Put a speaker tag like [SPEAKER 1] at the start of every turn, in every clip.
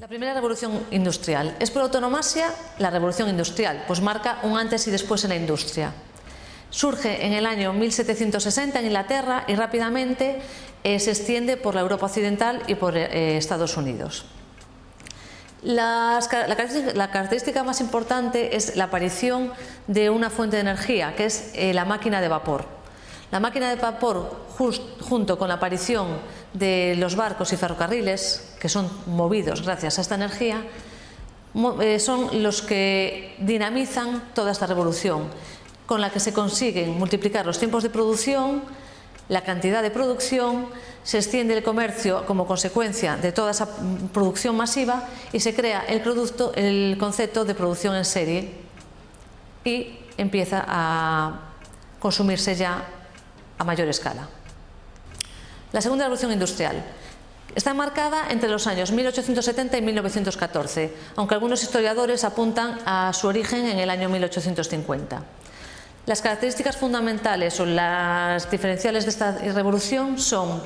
[SPEAKER 1] La primera revolución industrial. Es por autonomasia la revolución industrial, pues marca un antes y después en la industria. Surge en el año 1760 en Inglaterra y rápidamente eh, se extiende por la Europa occidental y por eh, Estados Unidos. Las, la, característica, la, característica, más importante es la aparición de una fuente de energía, que es eh, la máquina de vapor. La máquina de vapor, junto con la aparición de los barcos y ferrocarriles, que son movidos gracias a esta energía, eh, son los que dinamizan toda esta revolución, con la que se consiguen multiplicar los tiempos de producción, la cantidad de producción, se extiende el comercio como consecuencia de toda esa producción masiva y se crea el, producto, el concepto de producción en serie y empieza a consumirse ya a mayor escala. La segunda revolución industrial está marcada entre los años 1870 y 1914, aunque algunos historiadores apuntan a su origen en el año 1850. Las características fundamentales o las diferenciales de esta revolución son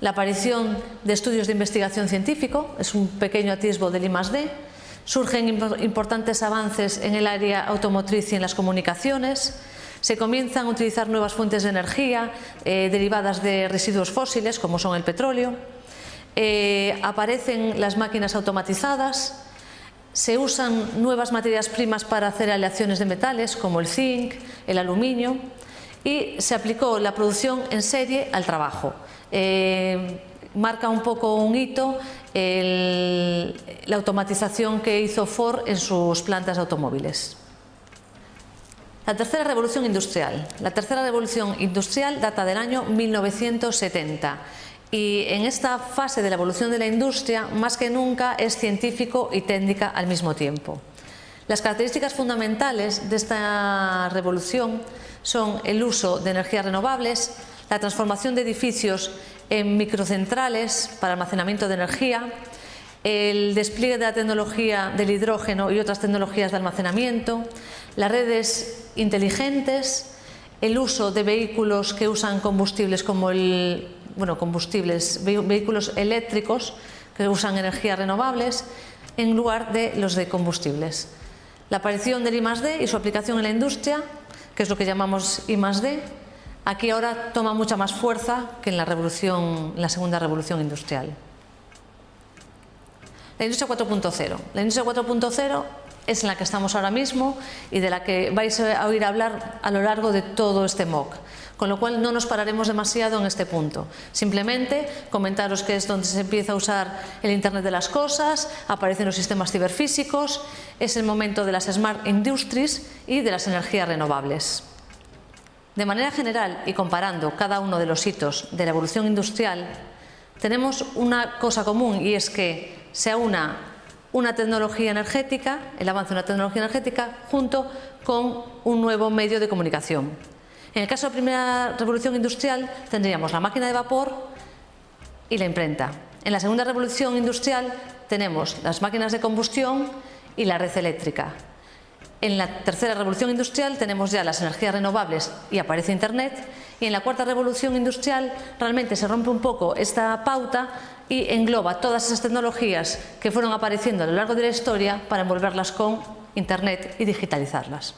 [SPEAKER 1] la aparición de estudios de investigación científico, es un pequeño atisbo del I+.D., surgen importantes avances en el área automotriz y en las comunicaciones, se comienzan a utilizar nuevas fuentes de energía eh, derivadas de residuos fósiles como son el petróleo, eh, aparecen las máquinas automatizadas, se usan nuevas materias primas para hacer aleaciones de metales como el zinc, el aluminio y se aplicó la producción en serie al trabajo. Eh, marca un poco un hito la automatización que hizo Ford en sus plantas de automóviles. La tercera revolución industrial. La tercera revolución industrial data del año 1970 y en esta fase de la evolución de la industria, más que nunca, es científico y técnica al mismo tiempo. Las características fundamentales de esta revolución son el uso de energías renovables, la transformación de edificios en microcentrales para almacenamiento de energía, el despliegue de la tecnología del hidrógeno y otras tecnologías de almacenamiento, las redes inteligentes, el uso de vehículos que usan combustibles como el bueno, combustibles, vehículos eléctricos que usan energías renovables en lugar de los de combustibles. La aparición del I+.D. y su aplicación en la industria, que es lo que llamamos I+.D., aquí ahora toma mucha más fuerza que en la, revolución, en la segunda revolución industrial. La industria 4.0. La industria 4.0 es en la que estamos ahora mismo y de la que vais a oír hablar a lo largo de todo este MOOC, con lo cual no nos pararemos demasiado en este punto. Simplemente comentaros que es donde se empieza a usar el Internet de las cosas, aparecen los sistemas ciberfísicos, es el momento de las Smart Industries y de las energías renovables. De manera general y comparando cada uno de los hitos de la evolución industrial, tenemos una cosa común y es que se aúna una tecnología energética, el avance de una tecnología energética, junto con un nuevo medio de comunicación. En el caso de la primera revolución industrial tendríamos la máquina de vapor y la imprenta. En la segunda revolución industrial tenemos las máquinas de combustión y la red eléctrica. En la tercera revolución industrial tenemos ya las energías renovables y aparece Internet y en la cuarta revolución industrial realmente se rompe un poco esta pauta y engloba todas esas tecnologías que fueron apareciendo a lo largo de la historia para envolverlas con Internet y digitalizarlas.